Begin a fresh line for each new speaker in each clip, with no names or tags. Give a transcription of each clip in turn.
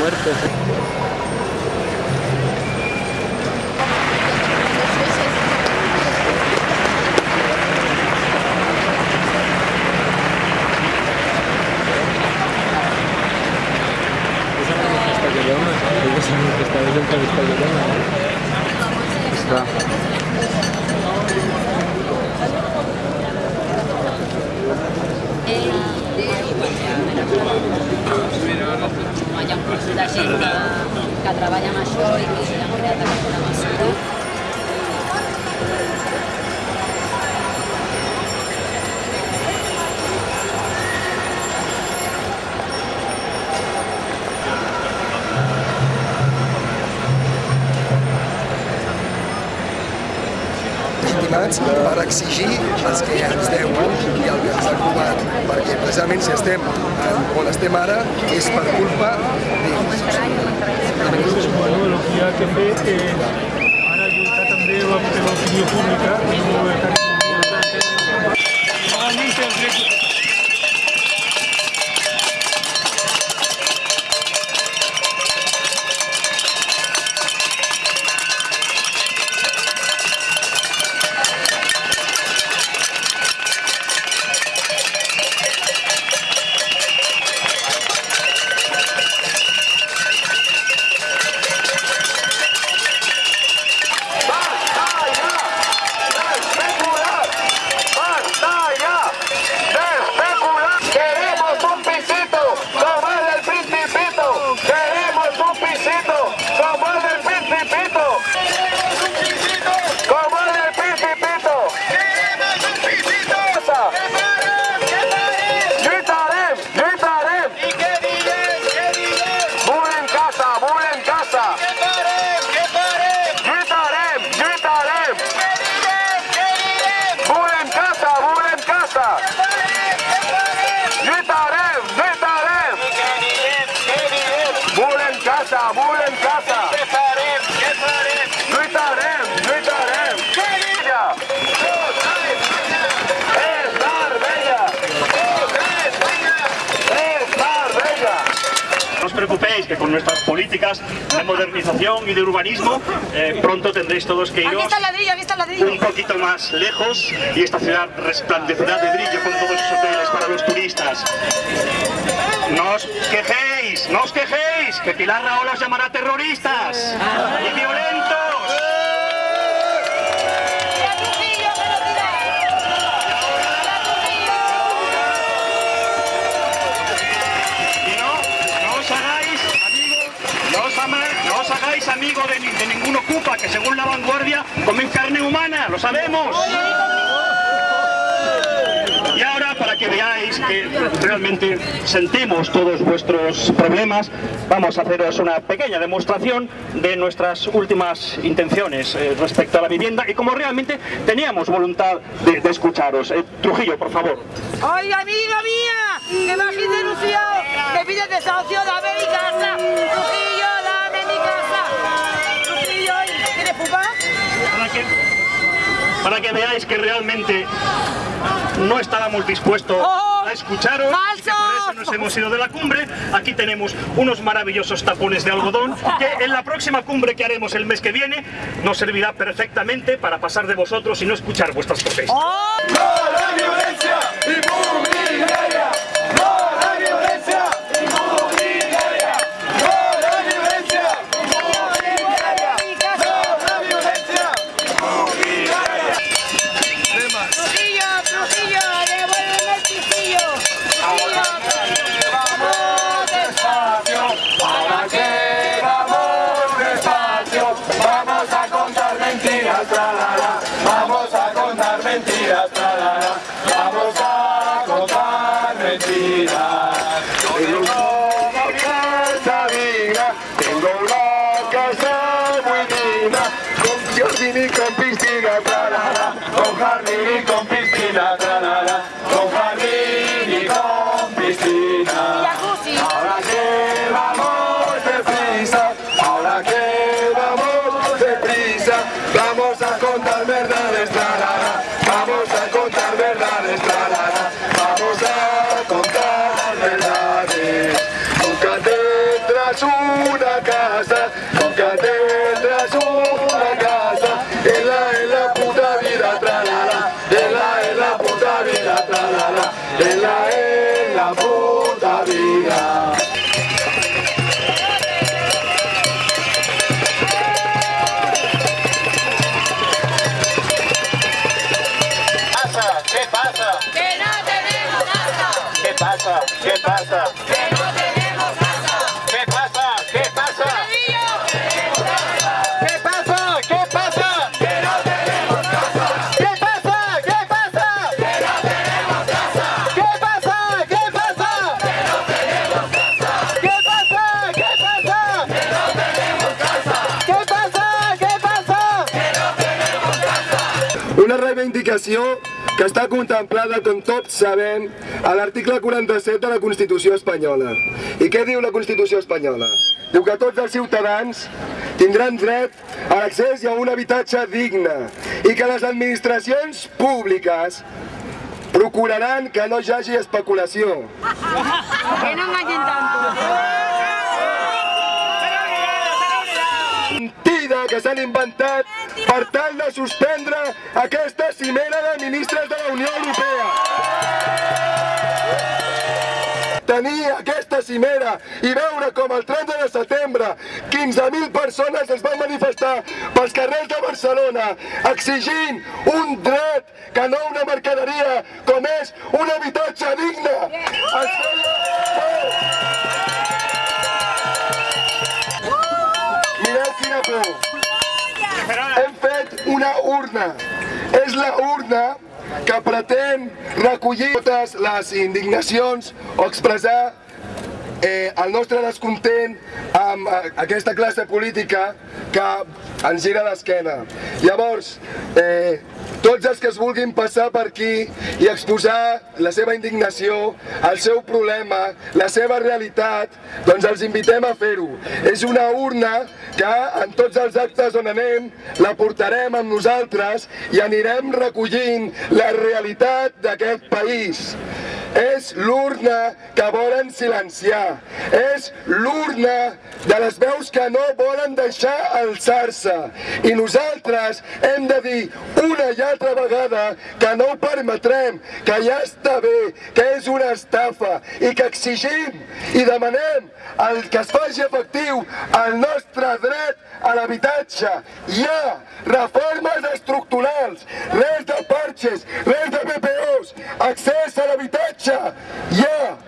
muertos.
¿eh? Això i que han creat aquesta mesura.
per exigir els que ens deuen i el que ens han robat, perquè precisament si estem on estem ara és per culpa d'ells.
Bueno, el que ha que fer és ara lluitar també per l'opinió pública no estar
Queremos
con nuestras políticas de modernización y de urbanismo. Eh, pronto tendréis todos que iros un poquito más lejos y esta ciudad resplandecerá de brillo con todos sus hoteles para los turistas. No os quejéis, no os quejéis, que Pilar Raola os llamará terroristas de, de ocupa que según la vanguardia comen carne humana, lo sabemos. Y ahora, para que veáis que realmente sentimos todos vuestros problemas, vamos a haceros una pequeña demostración de nuestras últimas intenciones eh, respecto a la vivienda y como realmente teníamos voluntad de, de escucharos. Eh, Trujillo, por favor.
¡Oye, amiga mía! ¡Que me has denunciado! ¡Que pides desahucio! ¡Dame mi casa!
Para que veáis que realmente no estábamos dispuestos
¡Oh!
a escucharos y que por eso nos hemos ido de la cumbre. Aquí tenemos unos maravillosos tapones de algodón que en la próxima cumbre que haremos el mes que viene nos servirá perfectamente para pasar de vosotros y no escuchar vuestras protestas.
No a la violencia con jardín y con piscina, tra la la, con jardín y con piscina. Ahora que vamos de prisa, ahora que vamos de prisa, vamos a contar verdades, tra la la, vamos a contar verdades,
tra la la, vamos
a contar verdades.
Nunca tendrás una casa,
nunca tendrás
una reivindicació que està contemplada, com tots sabem, a l'article 47 de la Constitució espanyola. I què diu la Constitució espanyola? Diu que tots els ciutadans tindran dret a l'accés i a un habitatge digne i que les administracions públiques procuraran que no hi hagi especulació.
Que no engañen tanto.
Que s'han inventat per tal de suspendre aquesta cimera de ministres de la Unió Europea. Tenir aquesta cimera i veure com el 30 de setembre 15.000 persones es van manifestar pels carrers de Barcelona exigint un dret que no una mercaderia com és un habitatge digne. Es feia Por. Hem fet una urna. És la urna que pretén recollir totes les indignacions o expressar eh, el nostre descontent amb eh, aquesta classe política que ens gira l'esquena. Llavors, eh, tots els que es vulguin passar per aquí i exposar la seva indignació, el seu problema, la seva realitat, doncs els invitem a fer-ho. És una urna que en tots els actes on anem la portarem amb nosaltres i anirem recollint la realitat d'aquest país. És l'urna que volen silenciar. És l'urna de les veus que no volen deixar alçar-se. I nosaltres hem de dir una i altra vegada que no ho permetrem, que ja està bé, que és una estafa i que exigim i demanem el que es faci efectiu el nostre dret a l'habitatge. Hi ha reformes estructurals, res de parxes, res de PPOs, accés a l'habitatge. Yeah.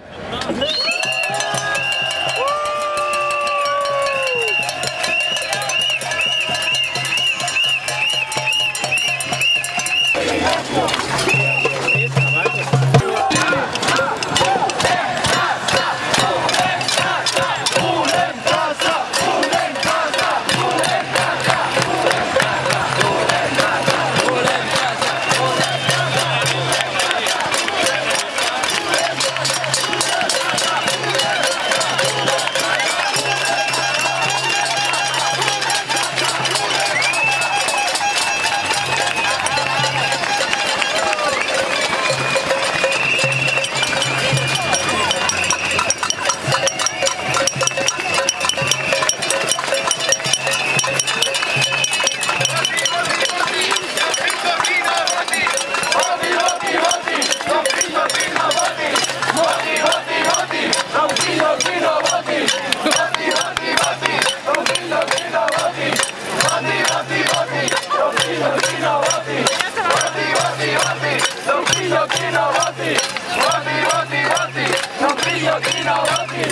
roti,
roti, roti, roti, non brillo chi non roti, roti, roti, roti, non brillo chi non roti,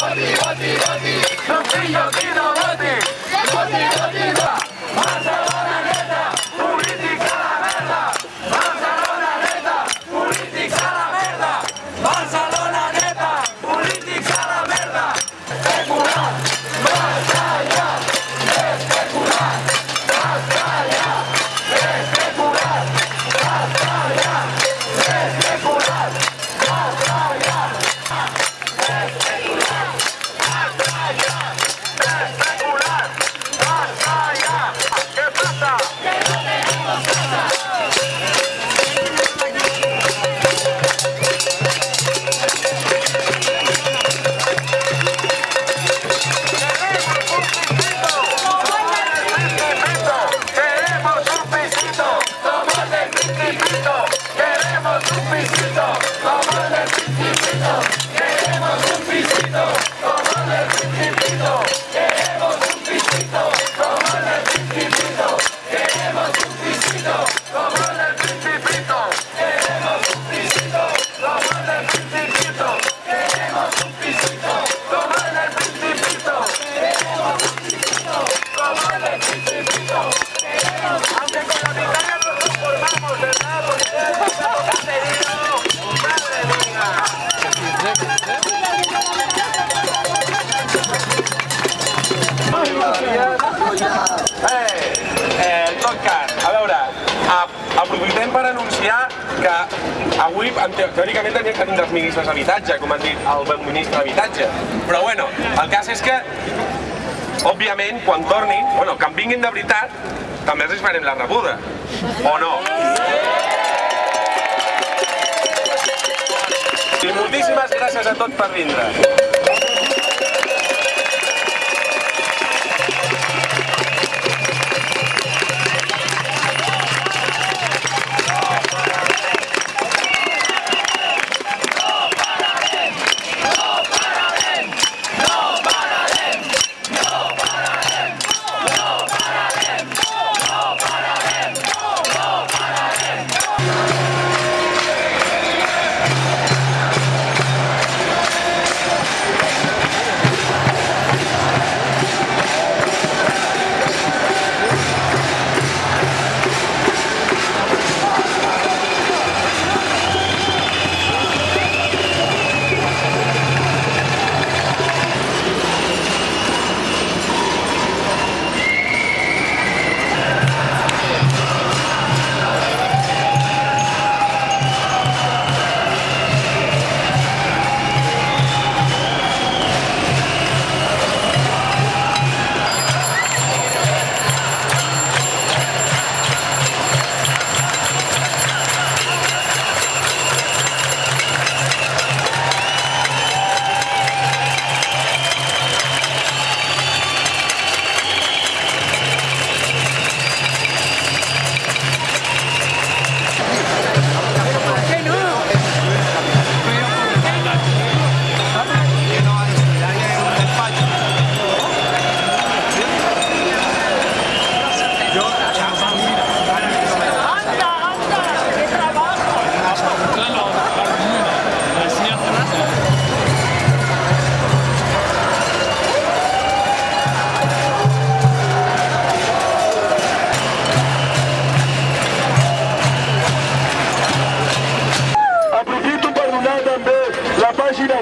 roti, roti, roti, non. Avui, en te- teòricament, teníem que tindre els ministres d'habitatge, com han dit el ministre d'habitatge. Però bueno, el cas és que, òbviament, quan tornin, bueno, que en vinguin de veritat, també els farem la rebuda. O no? I moltíssimes gràcies a tots per vindre.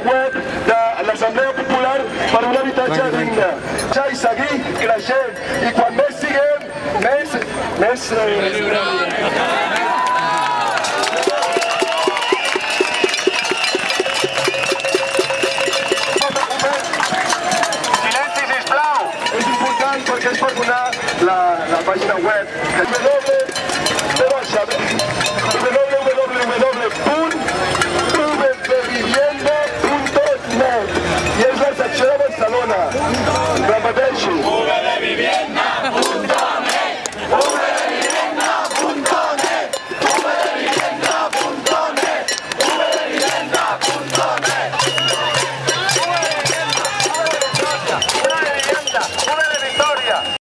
Web de l'Assemblea Popular per un habitatge digne. Ja i seguir creixent. I quan més siguem, més... més eh,
Silenci, sisplau!